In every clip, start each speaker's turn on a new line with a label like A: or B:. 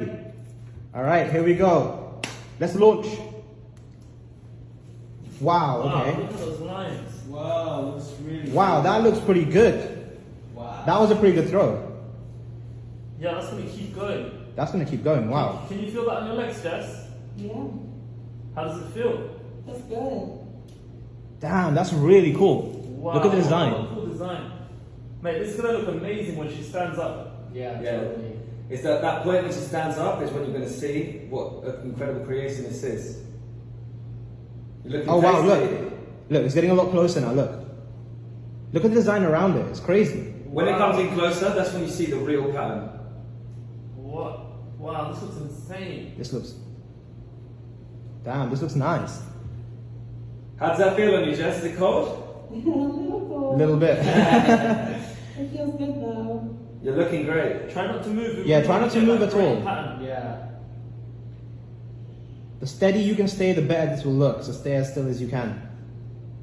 A: All right, here we go. Let's launch. Wow,
B: Wow,
A: okay.
B: look at those lines.
C: Wow, looks really
A: Wow, that looks pretty good.
C: Wow.
A: That was a pretty good throw.
B: Yeah, that's gonna keep going.
A: That's gonna keep going. Wow.
B: Can you feel that on your legs, Jess?
D: Yeah,
B: How does it feel?
D: that's good.
A: Damn, that's really cool.
B: Wow.
A: Look at the design.
B: a cool design. Mate, this is gonna look amazing when she stands up.
C: Yeah,
E: Yeah.
C: totally.
E: It's that, that point when she stands up is when you're going to see what an incredible creation this is. You're
A: Oh wow, look. Look, it's getting a lot closer now, look. Look at the design around it. It's crazy.
E: When it comes in closer, that's when you see the real pattern.
B: What? Wow, this looks insane.
A: This looks Damn, this looks nice.
E: How does that feel on you, Jess? Is it cold?
D: a little
A: A little bit.
D: It feels good though.
E: You're looking great.
B: Try not to move.
A: Yeah, try not to move at
B: great
A: all.
B: Pattern.
C: Yeah.
A: the steady you can stay, the better this will look. So stay as still as you can.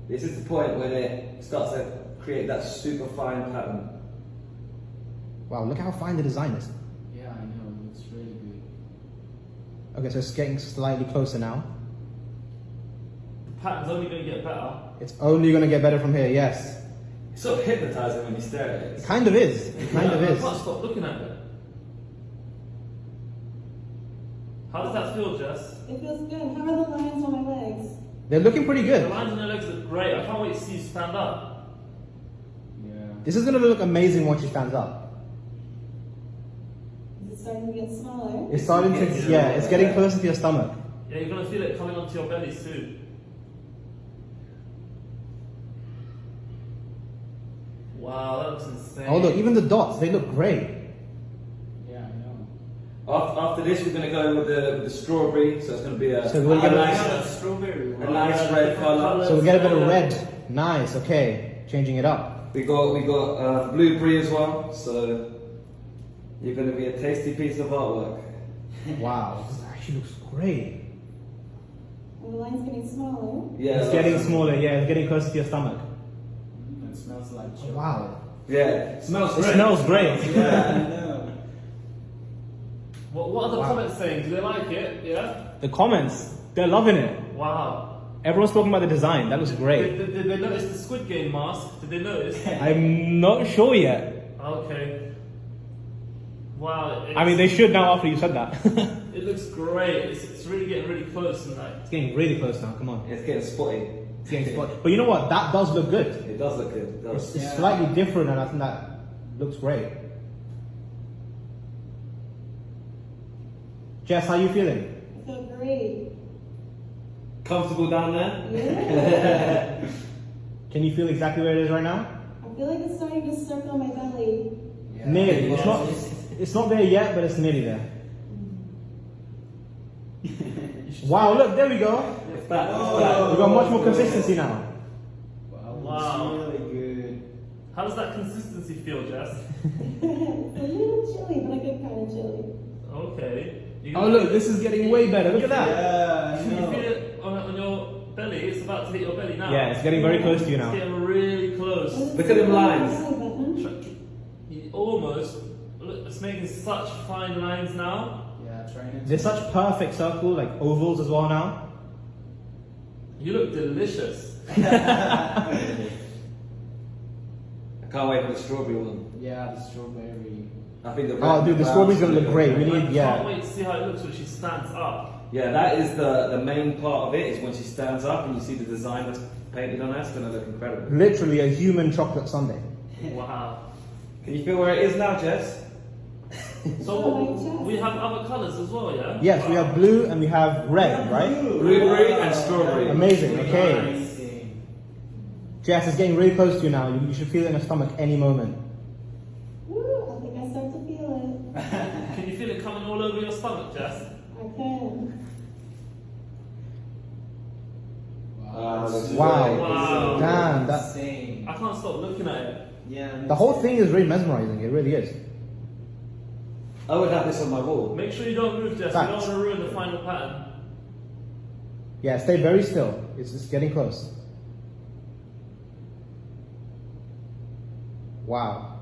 E: This is the point when it starts to create that super fine pattern.
A: Wow, look how fine the design is.
C: Yeah, I know. It looks really good.
A: Okay, so it's getting slightly closer now.
B: The pattern's only gonna get better.
A: It's only gonna get better from here, yes.
E: It's sort of hypnotizing when you stare at
A: It
E: it.
A: kind of is. It kind of is.
B: I
A: is.
B: can't stop looking at it. How does that feel, Jess?
D: It feels good. How are the lines on my legs?
A: They're looking pretty good.
B: The lines on your legs look great. I can't wait to see you stand up.
C: Yeah.
A: This is gonna look amazing once she stands up.
D: Is it starting to get smaller?
A: It's starting to, yeah, it's getting closer to your stomach.
B: Yeah, you're gonna feel it coming onto your belly soon. Wow, that looks insane.
A: Oh look, even the dots, they look great.
C: Yeah, I know.
E: After, after this, we're going to go with the, with the strawberry, so it's going to be a,
A: So we're
E: a
A: gonna-
E: nice,
C: Yeah, strawberry.
E: a nice red colour.
A: So we get a bit of red. Nice, okay. Changing it up.
E: We got we got uh, blueberry as well, so you're going to be a tasty piece of artwork.
A: Wow, this actually looks great.
D: And the line's getting smaller.
E: Yeah,
A: It's getting smaller, yeah, it's getting closer to your stomach.
C: It smells like
A: Oh,
C: chocolate.
A: wow.
E: Yeah, it smells
A: It
E: great.
A: smells great.
C: Yeah, I know.
B: What, what are the
A: Wow.
B: comments saying? Do they like it? Yeah?
A: The comments, they're loving it.
B: Wow.
A: Everyone's talking about the design. That looks great.
B: did, did they notice the Squid Game mask? Did they notice?
A: I'm not sure yet.
B: okay. Wow.
A: I mean, they should now after you said that.
B: It looks great. It's, it's really getting really close and like.
A: it's getting really close now. Come on.
E: It's getting spotty.
A: It's getting. But you know what? That does look good.
E: It does look good. It
A: It's,
E: does.
A: it's
C: Yeah.
A: slightly different, and I think that looks great. Jess, how are you feeling?
D: I feel great.
E: Comfortable down there?
D: Yeah.
A: Can you feel exactly where it is right now?
D: I feel like it's starting to circle my belly.
C: Yeah.
A: Nearly. It's not. It's not there yet, but it's nearly there. Wow! Look, there we go.
E: It's back. It's
C: Oh.
E: back.
A: We got much more consistency now.
C: Wow,
B: Wow.
C: It's really good.
B: How does that consistency feel, Jess?
D: it's a little chilly, but a good kind of chilly.
B: Okay. You
A: Oh look, this is getting way better. Look at that.
C: Yeah, I
B: Can you
C: know.
B: feel it on, on your belly? It's about to hit your belly now.
A: Yeah, it's getting very close to you now.
B: It's getting really close.
E: Look at them lines.
B: You almost. Look, it's making such fine lines now.
C: Yeah, training.
A: They're such perfect circle, like ovals as well now.
B: You look delicious.
E: I can't wait for the strawberry one.
C: Yeah, the strawberry.
E: I think the
A: Oh, dude, the
E: brown
A: strawberry's gonna look great. We
B: I
A: need,
B: can't
A: yeah.
B: wait to see how it looks when she stands up.
E: Yeah, that is the, the main part of it, is when she stands up and you see the design that's painted on her, it's going to look incredible.
A: Literally a human chocolate sundae.
B: Wow.
E: Can you feel where it is now, Jess?
B: So we have other colours as well, yeah?
A: Yes, we have blue and we have red, right?
E: Blueberry and strawberry.
A: Amazing. Okay.
C: Amazing.
A: Jess, it's getting really close to you now. You, you should feel it in your stomach any moment.
D: Woo, I think I start to feel it.
B: Can you feel it coming all over your stomach, Jess?
D: it. I can.
E: Wow,
C: it's
E: that's
C: really
A: Wow.
B: Wow.
A: Damn, that
C: insane.
B: I can't stop looking at it.
C: Yeah.
A: the whole thing is really mesmerizing. It really is.
E: I would have this on my wall.
B: Make sure you don't move, Jess. You don't want to ruin the final pattern.
A: Yeah, stay very still. It's just getting close. Wow.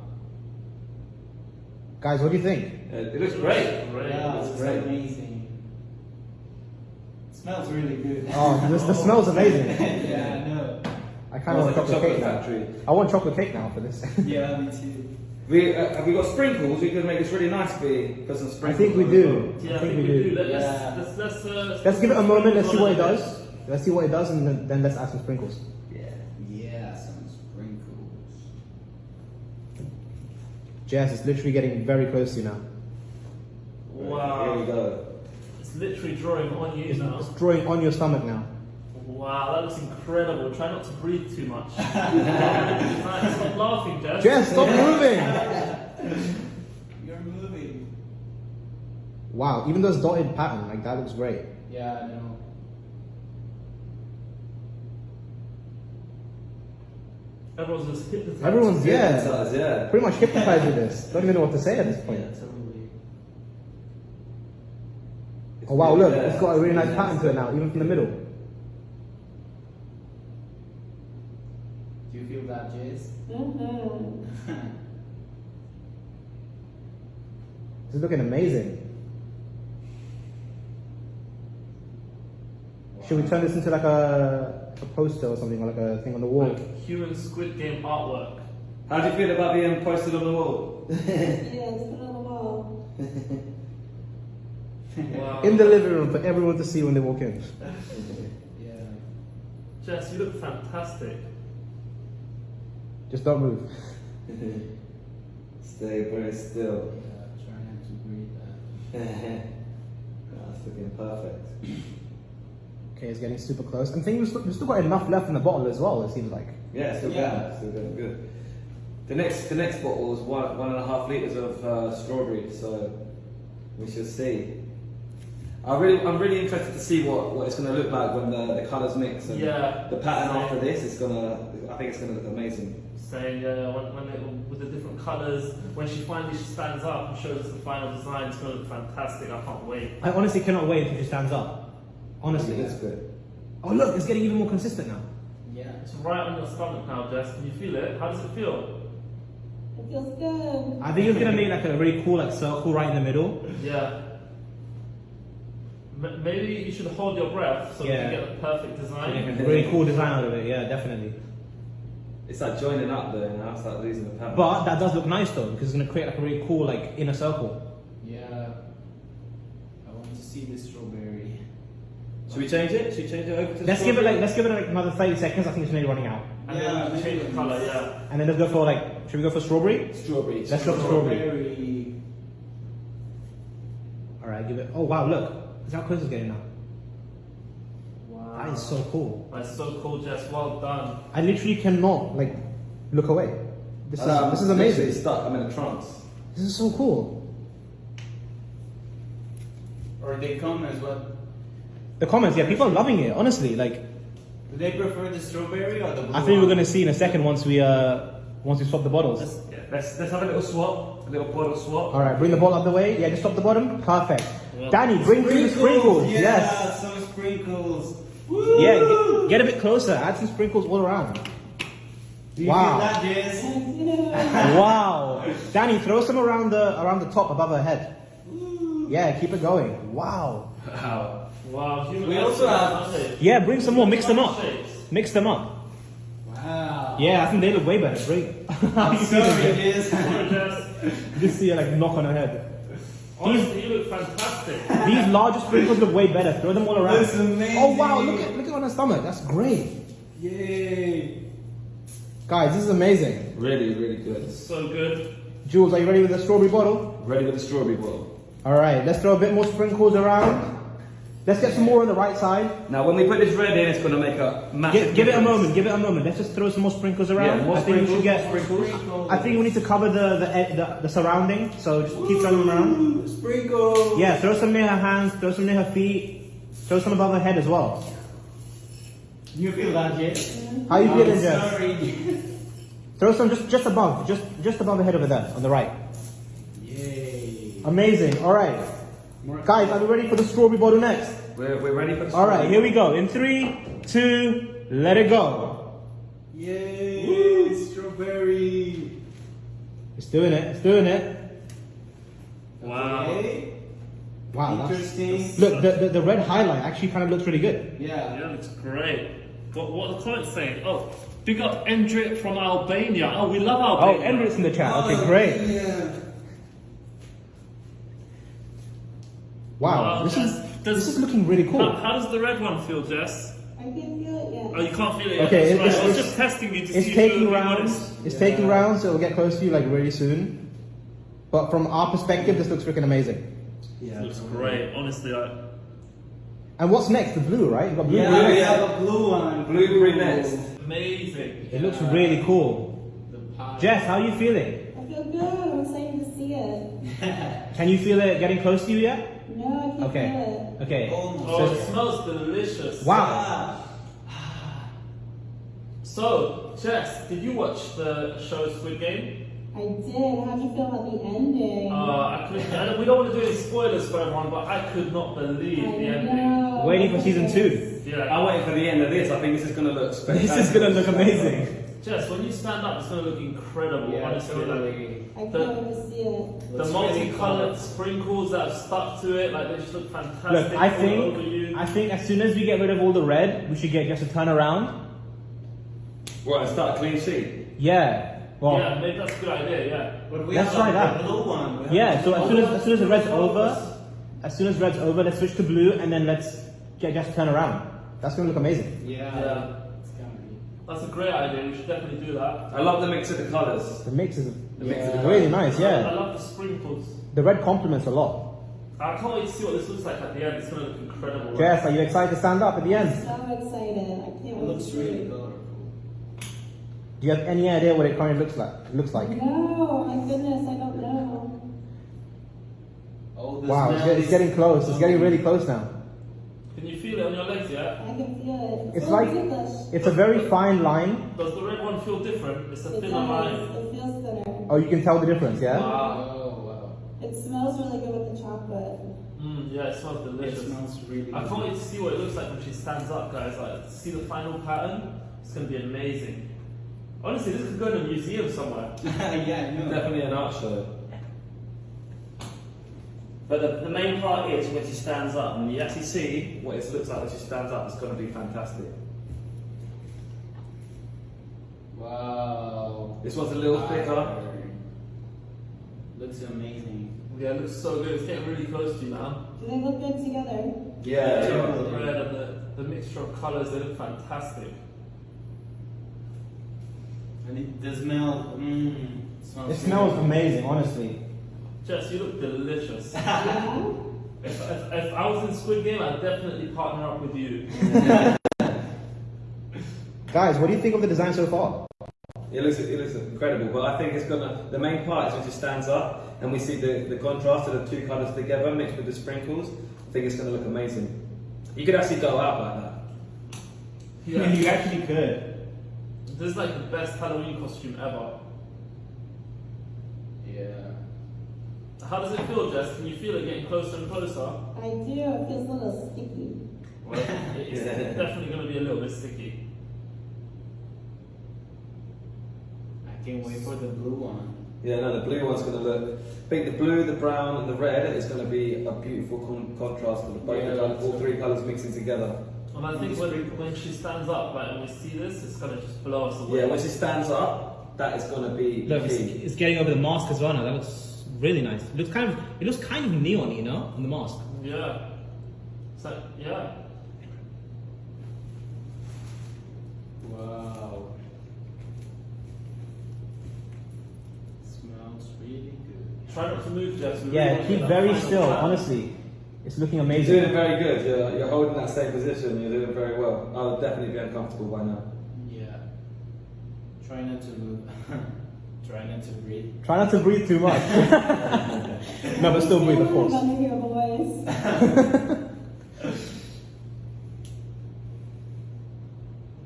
A: Guys, what do you think?
E: Uh, it looks great.
B: Great.
C: Yeah,
E: It's
C: it's
E: great.
C: amazing. smells really good.
A: Oh, this, the smell's amazing.
C: yeah, I know.
A: I kind of want
E: like a
A: chocolate cake
E: chocolate
A: now. I want chocolate cake now for this.
C: Yeah, me too.
E: We, uh, have we got sprinkles? We could make this really nice. We put some
A: I
E: sprinkles.
A: think we
E: on as well.
A: do.
B: Yeah,
A: I think we do.
B: Let,
C: Yeah.
B: Let's, let's, let's, uh,
A: Let's give it a moment. Let's see what it
B: on
A: does. Let's see what it does, and then, then let's add some sprinkles.
E: Yeah.
C: Yeah, some sprinkles.
A: Jess, it's literally getting very close to you now.
E: Here we
B: Wow.
E: go.
B: It's literally drawing on you
A: It's,
B: now.
A: it's drawing on your stomach now.
B: Wow, that looks incredible. Try not to breathe too much. Right, Stop laughing, Jess.
A: Jess, stop moving!
C: You're moving.
A: Wow, even those dotted pattern, like that looks great.
C: Yeah, I know.
B: Everyone's just hypnotized.
A: Everyone's yeah,
E: Hypnotized, yeah.
A: pretty much hypnotized with this. Don't even know what to say at this point.
B: Yeah, totally.
A: Oh wow, look,
E: Yeah.
A: it's got a really nice pattern to it now, even from the middle.
C: Do you feel that, Jess?
D: Mm-hmm.
A: This is looking amazing. Should we turn this into like a, a poster or something, or like a thing on the wall?
B: Like human Squid Game artwork.
E: How do you feel about being posted on the wall?
D: Yeah, just put it on the wall.
B: Wow.
A: In the living room for everyone to see when they walk in.
C: yeah.
B: Jess, you look fantastic.
A: Just don't move.
E: Stay very still.
C: Yeah, try not to breathe that.
E: That's looking perfect.
A: Okay, it's getting super close. I'm thinking we've still, we've still got enough left in the bottle as well, it seems like.
E: Yeah, still
C: Yeah.
E: good. Still going good. The next, the next bottle is one, one and a half liters of uh, strawberry, so we shall see. I really, I'm really interested to see what, what it's going to look like when the, the colours mix. And
B: Yeah.
E: The pattern after this is gonna, I think it's going to look amazing.
B: Saying uh, when, when it, with the different colours, when she finally she stands up and shows us the final design, it's going to look fantastic. I can't wait.
A: I honestly cannot wait until she stands up. Honestly.
E: It looks good.
A: Oh look, it's getting even more consistent now.
C: Yeah.
B: It's right on your stomach now, Jess. Can you feel it? How does it feel?
D: It feels good.
A: I think it's gonna make like a really cool like circle right in the middle.
B: Yeah. M- maybe you should hold your breath so
A: Yeah.
B: you can get the perfect design.
A: A really cool design out of it, yeah, definitely.
E: It's like joining up there now, it's like losing the power.
A: But that does look nice though, because it's gonna create like a really cool like inner circle.
C: Yeah. I want to see the strawberry.
E: Should we change it? Should we change it over to
A: Let's give it like let's give it like another 30 seconds, I think it's nearly running out.
B: And
C: Yeah,
B: then we change the colour, yeah.
A: And then let's go for like should we go for strawberry?
E: strawberry.
A: Let's go for strawberry.
C: Strawberry.
A: Alright, give it oh wow look. Look how close it's getting now.
B: Wow.
A: That is so cool.
B: That's so cool, Jess. Well done.
A: I literally cannot like look away. This is
E: Um,
A: this is
E: literally
A: amazing.
E: Stuck. I'm in a trance.
A: This is so cool.
C: Or they come as well.
A: The comments, yeah, people are loving it, honestly. Like
C: Do they prefer the strawberry or the blue
A: I think we're
C: one?
A: gonna see in a second once we uh once we swap the bottles.
B: Let's, yeah, let's, let's have a little swap, a little bottle swap.
A: Alright, bring the bottle up the way. Yeah, just stop the bottom. Perfect.
B: Yeah.
A: Danny, bring through the sprinkles.
C: Yeah,
A: Yes.
C: some sprinkles.
A: Yeah, get, get a bit closer. Add some sprinkles all around.
C: Do you
A: Wow.
C: that, Jess?
A: wow. Danny, throw some around the around the top above her head. Yeah, keep it going. Wow.
E: Wow.
B: Wow,
C: We also have-
A: Yeah, bring some more. Mix them up. Mix them up.
C: Wow.
A: Yeah, I think they look way better. Bring.
C: I'm sorry, Jess.
B: Sorry, Jess.
A: Just see her like knock on her head.
B: Honestly, you look fantastic.
A: These larger sprinkles look way better. Throw them all around.
C: That's amazing.
A: Oh wow, look at look at on her stomach. That's great.
C: Yay.
A: Guys, this is amazing.
E: Really, really good.
B: So good.
A: Jules, are you ready with the strawberry bottle?
E: Ready with the strawberry bottle.
A: Alright, let's throw a bit more sprinkles around. Let's get some more on the right side.
E: Now, when we put this red in, it's going to make a massive.
A: Give, give it a moment, give it a moment. Let's just throw some more sprinkles around.
E: Yeah, more
A: I think we should
E: sprinkles,
A: get
C: Sprinkles.
A: I think we need to cover the the, the, the surrounding, so just keep throwing them around.
C: Sprinkles.
A: Yeah, throw some near her hands, throw some near her feet, throw some above her head as well.
C: You feel that, Jess?
A: How you
C: I'm
A: feeling, Jess?
C: Sorry.
A: Throw some just just above, just just above the head over there, on the right.
C: Yay.
A: Amazing. All right, guys, are we ready for the strawberry bottle next?
E: We're, we're ready for the
A: All right, here we go. In three, two, let it go.
C: Yay. Strawberry.
A: It's doing it. It's doing it.
B: Wow.
C: Okay.
A: Wow, that's,
C: Interesting.
A: look, the, the, the red highlight actually kind of looks really good.
C: Yeah.
B: Yeah, looks great. What, what the comments saying? Oh, big up Endrit from Albania. Oh, we love Albania.
A: Oh,
B: Albania.
A: Emirates in the chat.
C: Oh,
A: Okay, great.
C: Yeah.
A: Wow,
B: Wow,
A: this is
B: does-
A: this is looking really cool.
B: how does the red one feel, Jess?
D: I can feel it yet.
B: Oh, you can't feel it.
A: Okay,
B: yet. That's
A: it's-
B: right. I was just testing you to
A: It's
B: see
A: taking
B: if you
A: rounds. It's
C: Yeah.
A: taking rounds, so it'll get close to you like really soon. But from our perspective, this looks freaking amazing.
C: Yeah.
B: It looks great. Honestly, like,
A: And what's next? The blue, right? You've got blue.
C: Yeah,
A: blue.
C: we have a blue one.
E: Blueberry next.
B: amazing.
A: It looks really cool.
C: The.
A: Jess, how are you feeling?
D: I feel good. I'm excited to see it.
A: Can you feel it getting close to you yet?
D: No, I can feel
A: Okay.
D: it.
A: Okay.
C: Almost.
B: Oh, it smells delicious.
A: Wow.
B: So, Jess, did you watch the show Squid Game?
D: I did. How'd you feel about the ending?
B: Uh, I couldn't, we don't want to do any spoilers for everyone, but I could not believe
D: I
B: the ending.
D: know.
A: Waiting for season two.
B: Yeah,
E: I'm waiting for the end of this. I think this is going to look.
A: This is gonna look amazing.
B: Jess, when you stand up, it's going to look incredible.
C: Yeah,
B: honestly, like,
C: totally.
D: I can't
B: The-
D: wait to see it.
B: the
C: Looks really
B: multicolored sprinkles that have stuck to it, like they just look fantastic.
A: Look, I think. I think as soon as we get rid of all the red, we should get just a turn around.
E: What, and start a clean sheet?
A: Yeah. Well,
B: yeah, maybe that's a good idea. Yeah.
C: But we
A: Let's
C: have
A: try that.
C: blue one. We have
A: yeah. So as soon as as soon as the red's over, as soon as red's over, let's switch to blue and then let's get just turn around. That's gonna look amazing.
C: Yeah.
B: Yeah.
C: It's gonna be.
B: That's a great idea. We should definitely do that.
E: I love the mix of the colours.
A: The mix is
E: The mix of the
A: really nice.
B: I
A: Yeah.
B: I love the sprinkles.
A: The red complements a lot.
B: I can't wait to see what this looks like at the end. It's going to look incredible.
A: Jess, are you excited to stand up at the end?
D: So excited. I can't
C: It
D: wait
C: looks really
D: it.
C: colorful.
A: Do you have any idea what it currently looks like? Looks like.
D: No, my goodness, I don't know.
C: Oh, the
A: Wow, it's,
C: smell
A: get- it's getting close. It's getting really close now.
B: Can you feel it on your legs yet?
D: I can feel it.
A: It's like it's a very fine line.
B: Does the red one feel different? It's a
D: It
B: thinner
D: does.
B: line.
D: It feels thinner.
A: Oh, you can tell the difference. Yeah.
B: Wow.
C: Oh, wow.
D: It smells really good with the chocolate.
B: Mm, yeah, it smells delicious.
C: It smells really
B: I can't wait to see what it looks like when she stands up, guys. Like, see the final pattern. It's going to be amazing. Honestly, this could go in a museum somewhere.
C: yeah, I know.
E: Definitely an art show.
F: But the, the main part is when she stands up, and you actually see what it looks like when she stands up. It's going to be fantastic.
C: Wow.
E: This one's a little thicker.
C: Looks amazing.
B: Yeah, it looks so good. It's getting really close to you now.
D: Do they look good together?
E: Yeah.
B: The red and the, the mixture of colours, they look fantastic.
C: And it, the smell, mmm. Smells
A: It smells amazing, honestly.
B: Jess, you look delicious.
D: Mm-hmm.
B: If, if, if I was in Squid Game, I'd definitely partner up with you.
A: Guys, what do you think of the design so far?
E: It looks, it looks incredible, but I think it's gonna. The main part is when she stands up and we see the, the contrast of the two colours together mixed with the sprinkles. I think it's gonna look amazing. You could actually go out like that.
B: Yeah.
A: you actually could.
B: This is like the best Halloween costume ever.
C: Yeah.
B: How does it feel, Jess? Can you feel it getting closer and closer?
D: I do. It feels a little sticky.
B: Well, it's
E: Yeah.
B: definitely going to be a little bit sticky.
C: I can't wait for the blue one.
E: Yeah, no, the blue one's gonna look. I think the blue, the brown, and the red is gonna be a beautiful con- contrast of the both
C: Yeah,
E: colours, all
C: so-
E: three colours mixing together.
B: And I think when, when she stands up, like, and we see this, it's going to just blow us away.
E: Yeah, when she stands up, that is gonna be
A: Look, it's, it's getting over the mask as well now. That looks really nice. It looks kind of it looks kind of neon, you know, on the mask.
B: Yeah. So, yeah.
C: Wow. Smells really good.
B: Try not to move, Jess.
A: Yeah, keep very still.
B: pattern.
A: Honestly, it's looking amazing.
E: You're
A: amazing.
E: doing very good. You're, you're holding that same position. You're doing very well. I would definitely be uncomfortable by now.
C: Yeah. Try not to move. Try not to breathe.
A: Try not to breathe too much. no, but still breathe, of course.
D: I'm gonna hear a voice.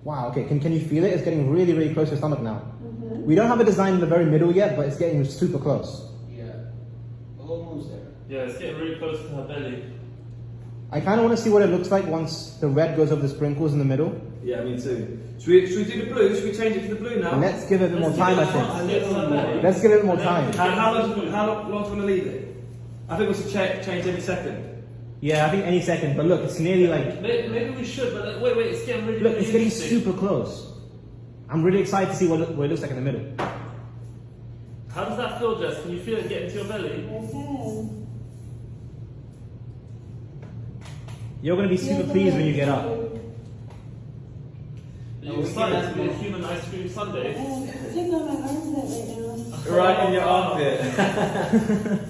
A: Wow. Okay. Can can you feel it? It's getting really really close to your stomach now.
D: Mhm.
A: We don't have a design in the very middle yet, but it's getting super close.
C: Yeah. Almost there.
B: Yeah, it's getting really close to her belly.
A: I kind of want to see what it looks like once the red goes over the sprinkles in the middle.
E: Yeah, me too. Should we, should we do the blue? Should we change it to the blue now?
A: Let's give it a bit more
B: Let's
A: time, I
B: give it a
A: think.
B: chance to get to her belly.
A: Let's give it more time.
E: How, how long? How long, long do you want to leave it?
B: I
E: I think we should cha- change any second.
A: Yeah, I think any second. But look, it's nearly like
B: Maybe, maybe we should, but wait, wait, it's getting really,
A: look, it's getting
B: interesting.
A: super close. I'm really excited to see what, it- what it looks like in the middle.
B: How does that feel, Jess? Can you feel it get into your belly?
A: You're gonna be super pleased when you get up.
B: Are you
C: we
B: excited
C: can
B: to be human ice cream sundae?
D: Um, Check out my armpit right now.
E: Right in your armpit.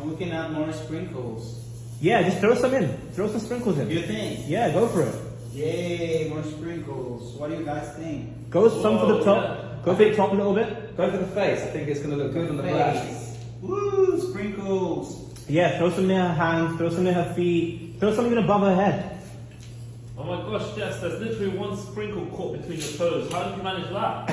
C: And we can add more sprinkles.
A: Yeah, just throw some in. Throw some sprinkles in.
C: You think?
A: Yeah, go for it.
C: Yay, more sprinkles. What do you guys think?
A: Go some for the top.
B: yeah.
A: Go for the top a little bit.
E: Go for the face. I think it's going to look good on the back.
C: Face. Woo, sprinkles.
A: Yeah, throw some near her hands. Throw some near her feet. Throw some even above her head.
B: Oh my gosh, Jess, there's literally one sprinkle caught between your toes. How did you manage that?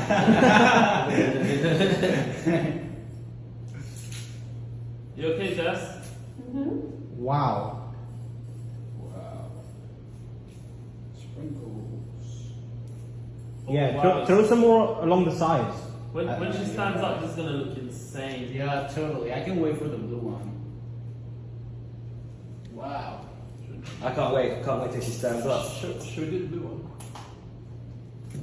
B: you okay, Jess?
D: Mm-hmm.
A: Wow.
C: Wow. Sprinkles.
A: Yeah,
B: Oh, wow.
A: throw, throw some more along the sides.
B: When, when she stands up, this is gonna look insane.
C: Yeah, totally. I can wait for the blue one. Wow.
E: I can't wait. I can't wait till she stands up.
B: Should, should we do the blue one?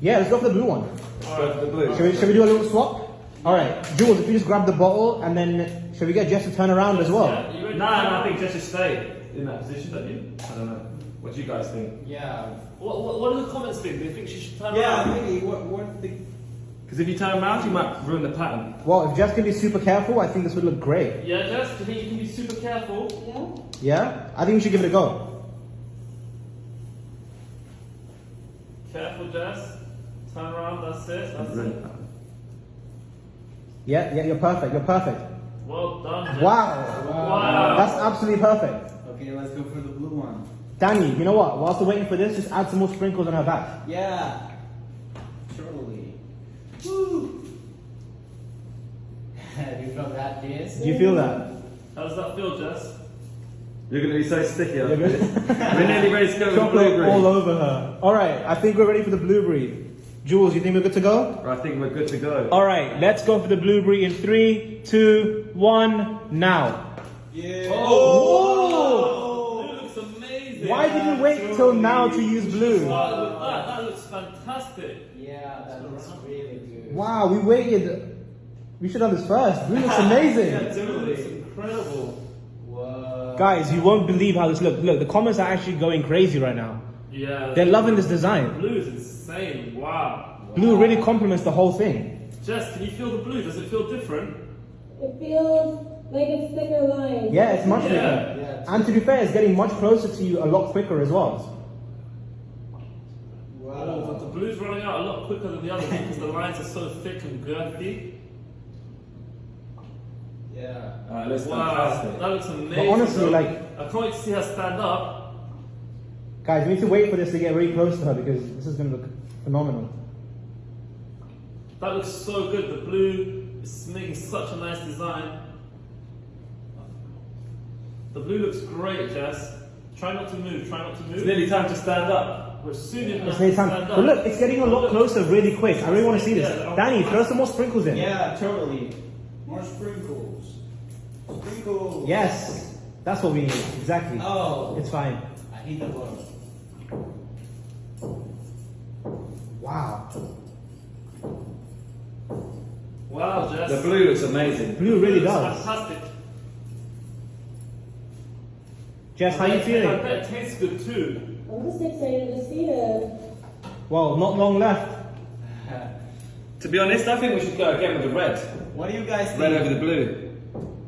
A: Yeah, let's go for the blue one.
E: Let's go for the blue.
A: Should we, should we do a little swap? All right, Jules, if you just grab the bottle and then should we get Jess to turn around as well?
B: Yeah.
E: No, no, I think Jess should stay in that position, don't you? I don't know. What do you guys think?
C: Yeah.
B: What, what, what do the comments think? Do you think she should turn
C: Yeah,
B: around?
C: maybe. What, what the...
E: Because if you turn around, you might ruin the pattern.
A: Well, if Jess can be super careful, I think this would look great.
B: Yeah, Jess, do you think you can be super careful?
D: Yeah.
A: Yeah? I think we should give it a go.
B: Careful, Jess. Turn around, that's it, that's
E: Ruin the
B: it.
E: pattern.
A: Yeah, yeah, you're perfect. You're perfect.
B: Well done, Jess.
A: Wow.
B: Wow.
A: That's absolutely perfect.
C: Okay, let's go for the blue one.
A: Danny, you know what? Whilst we're waiting for this, just add some more sprinkles on her back.
C: Yeah. Totally. Woo. do you feel that, Jess?
A: Do you feel that?
B: How does that feel, Jess?
E: You're going to be so sticky.
A: You're
E: aren't you?
A: good?
E: We're nearly ready to go with
A: Chocolate
E: blueberry.
A: all over her. All right, I think we're ready for the blueberry. Jules, you think we're good to go?
E: I think we're good to go.
A: All right, let's go for the blueberry in three, two, one, now.
C: Yeah.
A: Oh!
B: Blue looks amazing.
A: Why did you wait till now to use blue?
B: Started that. That looks fantastic.
C: Yeah, that looks really good.
A: Wow, we waited. We should have done this first. Blue looks amazing.
B: Blue looks incredible.
C: Whoa.
A: Guys, you won't believe how this looks. Look, the comments are actually going crazy right now.
B: Yeah.
A: They're loving this design.
B: Blue is insane. Wow.
A: Blue really complements the whole thing.
B: Jess, can you feel the blue? Does it feel different?
D: It feels like it's thicker line.
A: Yeah, it's much
B: Yeah.
A: thicker.
C: Yeah.
A: And to be fair, it's getting much closer to you a lot quicker as well.
B: Oh, but the blue's running out a lot quicker than the others because the lines are so thick and girthy.
C: Yeah.
E: Uh, it looks
B: Wow,
E: fantastic.
B: that looks amazing.
A: But honestly,
B: though.
A: like-
B: I can't wait to see her stand up.
A: Guys, we need to wait for this to get really close to her because this is going to look phenomenal.
B: That looks so good. The blue is making such a nice design. The blue looks great, Jess. Try not to move. Try not to move.
E: It's nearly time to stand up.
B: We're soon in
A: It's nearly time. But look, it's getting a lot closer really quick. I really want to see this.
B: Yeah.
A: Danny, throw some more sprinkles in.
C: Yeah, totally. More sprinkles. Sprinkles.
A: Yes, that's what we need. Exactly.
C: Oh.
A: It's fine.
C: I hate the bottom.
A: Wow.
B: Wow, Jess.
E: The blue is amazing.
A: Blue really
B: looks
A: does.
B: Fantastic.
A: Jess, how are you
B: I bet
A: feeling?
B: it tastes good too.
D: I'm just excited to see it.
A: Well, not long left.
E: To be honest, I think we should go again with the red.
C: What do you guys think?
E: Red over the blue.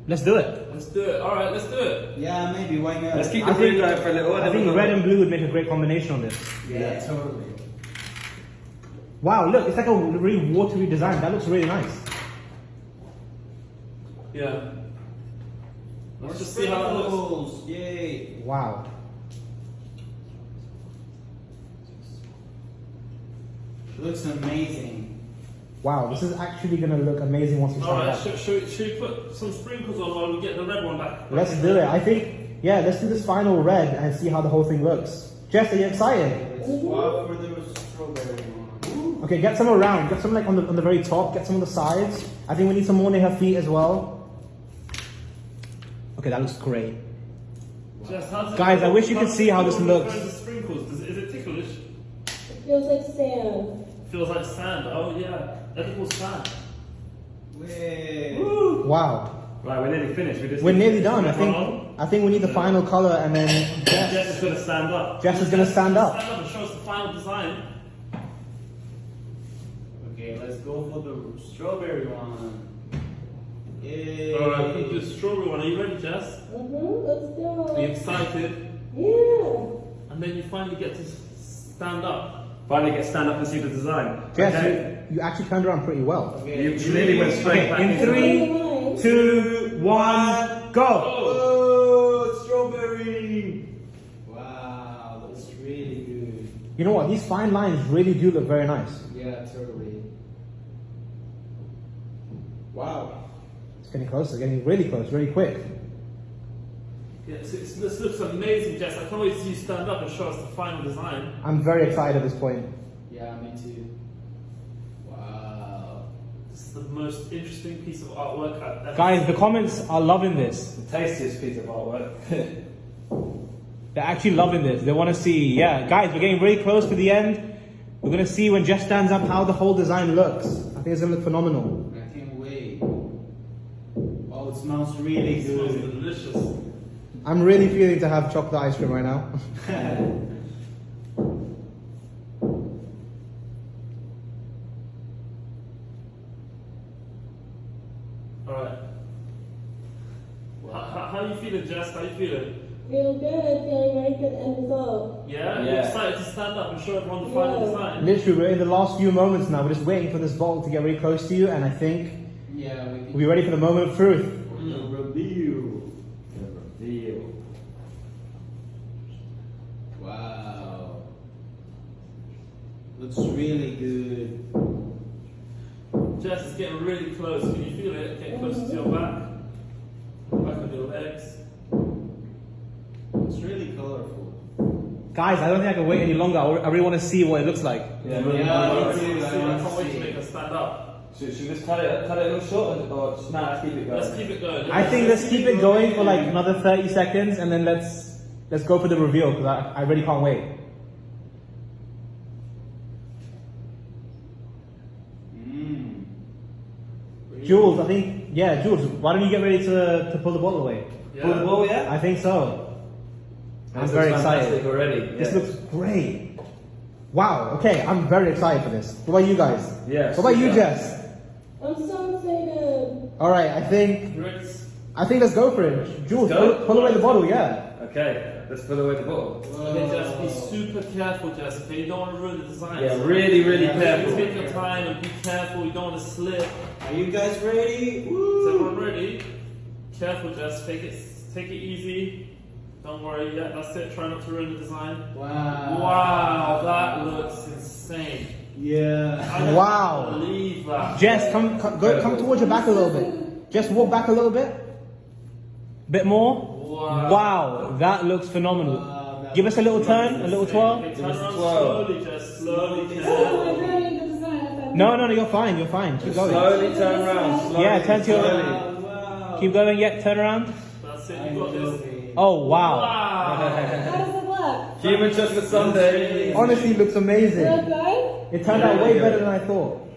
A: Let's do it.
B: Let's do it. All right, let's do it.
C: Yeah, maybe. Why not?
E: Let's keep
A: I
E: the blue
A: think-
E: going for a little. while.
A: I think red and blue would make a great combination on this.
C: Yeah, totally.
A: Wow, look, it's like a really watery design. That looks really nice.
B: Yeah. Let's just see how it looks.
C: Yay.
A: Wow.
C: Looks amazing.
A: Wow, this is actually going to look amazing once we
B: All
A: start
B: right,
A: that.
B: should, should, we, should we put some sprinkles on while we get the red one back?
A: Let's do it. I think, yeah, let's do this final red and see how the whole thing looks. Jess, are you excited?
C: Let's swap for the strawberry one.
A: Okay, get some around. Get some like on the on the very top. Get some on the sides. I think we need some more near her feet as well. Okay, that looks great.
B: Jess, how it
A: Guys, I wish you could see how this looks.
B: does sprinkles? Does, is it ticklish?
D: It feels like sand.
B: Feels like sand. Oh yeah, edible sand.
C: Wait.
A: Wow.
E: Right, we're nearly finished. We just
A: We're nearly done. I think I think we need the final color and then
B: Jess
A: Jess,
B: is gonna stand up.
A: Jess is gonna stand up.
B: Stand up and show us the final design.
C: Okay, let's go for the strawberry one. Yay.
B: Alright, put the strawberry one. Are you ready, Jess?
D: Mm-hmm, let's go.
B: Are you excited?
D: Yeah.
B: And then you finally get to stand up.
E: Finally get stand up and see the design.
A: Jess,
E: Okay.
A: You, you actually turned around pretty well.
C: Okay.
E: You, you nearly went straight
A: Okay,
E: back
A: in
E: into
A: three-
E: the-
D: Line.
A: Two, one, go!
C: Oh, strawberry. Wow, that's really good.
A: You know what? These fine lines really do look very nice.
C: Yeah, totally. Wow.
A: It's getting closer, getting really close, really quick.
B: Yes, it's, this looks amazing, Jess. I can't wait to see you stand up and show us the final design.
A: I'm very excited at this point.
C: Yeah, me too. Wow.
B: The most interesting piece of artwork I've ever
A: Guys, the comments are loving this.
E: The tastiest piece of artwork.
A: They're actually loving this. They want to see, yeah. Guys, we're getting really close to the end. We're going to see when Jess stands up how the whole design looks. I think it's going to look phenomenal.
C: I can't wait. Oh, it smells really
B: It smells
C: good.
B: delicious.
A: I'm really feeling to have chocolate ice cream right now.
B: Alright. How, how, how you feeling, Jess? How are you feeling?
D: Feel good, feeling very good end result.
B: Yeah? You're
E: Yeah.
B: excited to stand up and show everyone the final
D: Yeah.
B: design?
A: Literally, we're in the last few moments now. We're just waiting for this ball to get really close to you, and I think
C: yeah, we can
A: we'll be ready for the moment of truth. Guys, I don't think I can wait any longer. I I really want to see what it looks like.
E: Yeah,
C: Yeah,
E: really
C: me
E: nice.
C: too.
B: I
C: I
B: can't wait to make her stand up.
E: Should, should we just cut it, cut it a little short or- or just now let's keep it going?
B: Let's keep it going.
A: I think let's keep it going for like another 30 seconds, and then let's let's go for the reveal because I, I really can't wait.
C: Mmm.
A: Jules, I think yeah, Jules. Why don't you get ready to, to pull the bottle away?
B: Yeah.
E: Pull the ball, yeah?
A: I think so. I'm very excited.
E: already.
A: This
E: yeah.
A: looks great. Wow. Okay, I'm very excited for this. What about you guys?
E: Yeah,
A: What about you. Jess?
D: I'm so excited.
A: All right. I think
B: You ready?
A: I think let's go for it. Jules, pull, pull away the bottle. Yeah.
E: Okay, let's put away the bottle.
B: Okay, Jess, be super careful, Jess. Okay, you don't want to ruin the design.
E: Yeah, really, really
C: Yeah,
E: careful.
B: Take your time and be careful. You don't want to slip.
C: Are you guys ready?
B: Is
C: Woo!
B: everyone ready? Careful, Jess. Take it, take it easy. Don't worry. Yeah, that's it. Try not to ruin the design.
C: Wow.
B: Wow, that looks insane.
C: Yeah.
B: I can't
A: Wow.
B: Believe that.
A: Jess, come come, go, come towards your back a little bit. Just walk back a little bit. Bit more.
B: Wow.
A: Wow, that looks phenomenal.
C: Wow, that
A: Give us a little turn, a little twirl.
B: Okay, turn
E: Give us a
B: around
E: twirl.
B: slowly, Jess. Slowly.
D: Oh, I'm ruining the design.
A: No, no, no, you're fine. You're fine. Keep going.
E: Slowly turn around. Slowly,
A: Yeah, turn to your-
E: slowly.
C: Wow, wow.
A: Keep going. Yet turn around.
B: That's it.
C: I
B: You got
C: love
B: this.
C: It.
A: Oh wow.
B: Wow.
D: How does it look?
E: Human chocolate sundae.
A: Honestly, it looks amazing.
D: Real good?
A: It turned out way better than I thought.